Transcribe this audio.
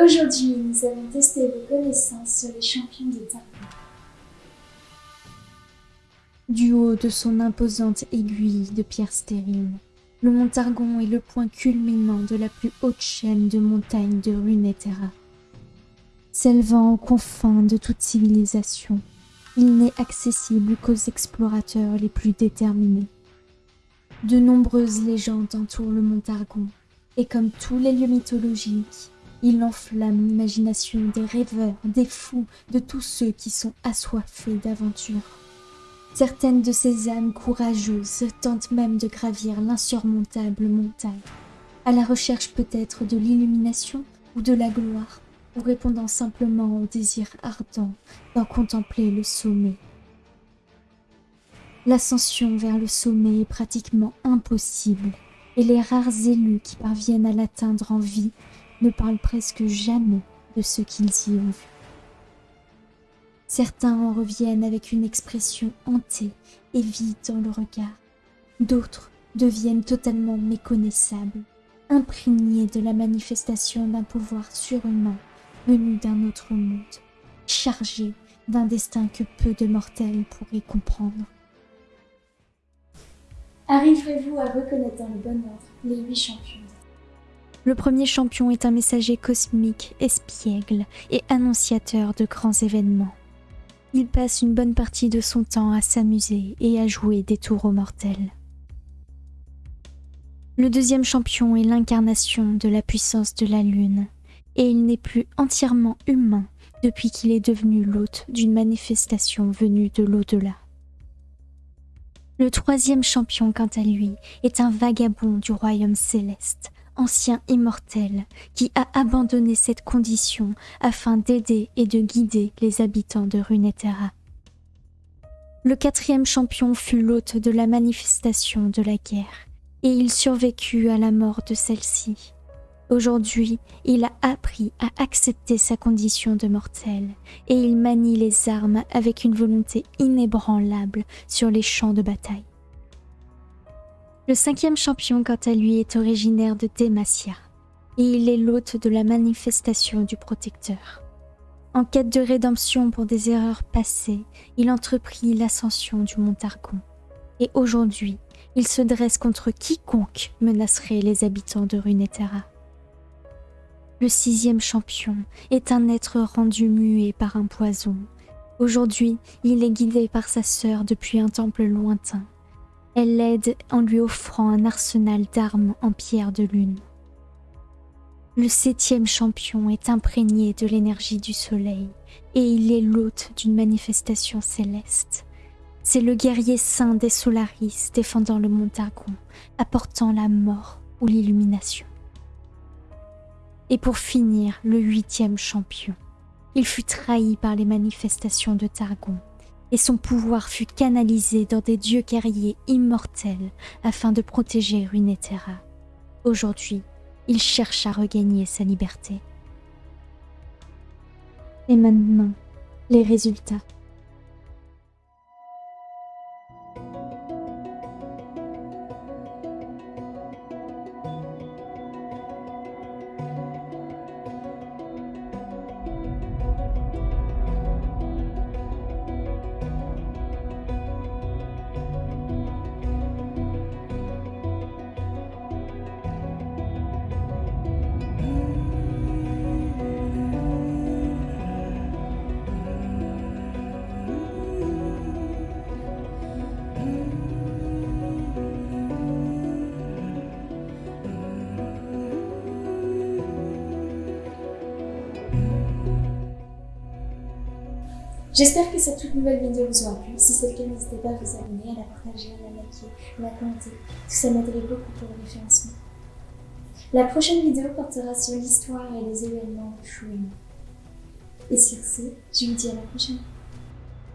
Aujourd'hui, nous allons tester vos connaissances sur les champions de Targon. Du haut de son imposante aiguille de pierre stérile, le mont Targon est le point culminant de la plus haute chaîne de montagnes de Runeterra. S'élevant aux confins de toute civilisation, il n'est accessible qu'aux explorateurs les plus déterminés. De nombreuses légendes entourent le mont Targon, et comme tous les lieux mythologiques, il enflamme l'imagination des rêveurs, des fous, de tous ceux qui sont assoiffés d'aventure. Certaines de ces âmes courageuses tentent même de gravir l'insurmontable montagne, à la recherche peut-être de l'illumination ou de la gloire, ou répondant simplement au désir ardent d'en contempler le sommet. L'ascension vers le sommet est pratiquement impossible, et les rares élus qui parviennent à l'atteindre en vie ne parlent presque jamais de ce qu'ils y ont vu. Certains en reviennent avec une expression hantée et vide dans le regard. D'autres deviennent totalement méconnaissables, imprégnés de la manifestation d'un pouvoir surhumain venu d'un autre monde, chargé d'un destin que peu de mortels pourraient comprendre. Arriverez-vous à reconnaître dans le bon ordre les huit champions? Le premier champion est un messager cosmique, espiègle et annonciateur de grands événements. Il passe une bonne partie de son temps à s'amuser et à jouer des tours aux mortels. Le deuxième champion est l'incarnation de la puissance de la lune, et il n'est plus entièrement humain depuis qu'il est devenu l'hôte d'une manifestation venue de l'au-delà. Le troisième champion, quant à lui, est un vagabond du royaume céleste, ancien immortel, qui a abandonné cette condition afin d'aider et de guider les habitants de Runeterra. Le quatrième champion fut l'hôte de la manifestation de la guerre, et il survécut à la mort de celle-ci. Aujourd'hui, il a appris à accepter sa condition de mortel, et il manie les armes avec une volonté inébranlable sur les champs de bataille. Le cinquième champion, quant à lui, est originaire de Demacia, et il est l'hôte de la manifestation du protecteur. En quête de rédemption pour des erreurs passées, il entreprit l'ascension du mont Targon. Et aujourd'hui, il se dresse contre quiconque menacerait les habitants de Runeterra. Le sixième champion est un être rendu muet par un poison. Aujourd'hui, il est guidé par sa sœur depuis un temple lointain elle l'aide en lui offrant un arsenal d'armes en pierre de lune. Le septième champion est imprégné de l'énergie du soleil et il est l'hôte d'une manifestation céleste. C'est le guerrier saint des Solaris défendant le Montagon, apportant la mort ou l'illumination. Et pour finir, le huitième champion. Il fut trahi par les manifestations de Targon et son pouvoir fut canalisé dans des dieux guerriers immortels afin de protéger Runeterra. Aujourd'hui, il cherche à regagner sa liberté. Et maintenant, les résultats. J'espère que cette toute nouvelle vidéo vous aura plu. Si c'est le cas, n'hésitez pas à vous abonner, à la partager, à la liker, à la commenter. Tout ça m'aiderait beaucoup pour le référencement. La prochaine vidéo portera sur l'histoire et les événements de Shuin. Et sur ce, je vous dis à la prochaine.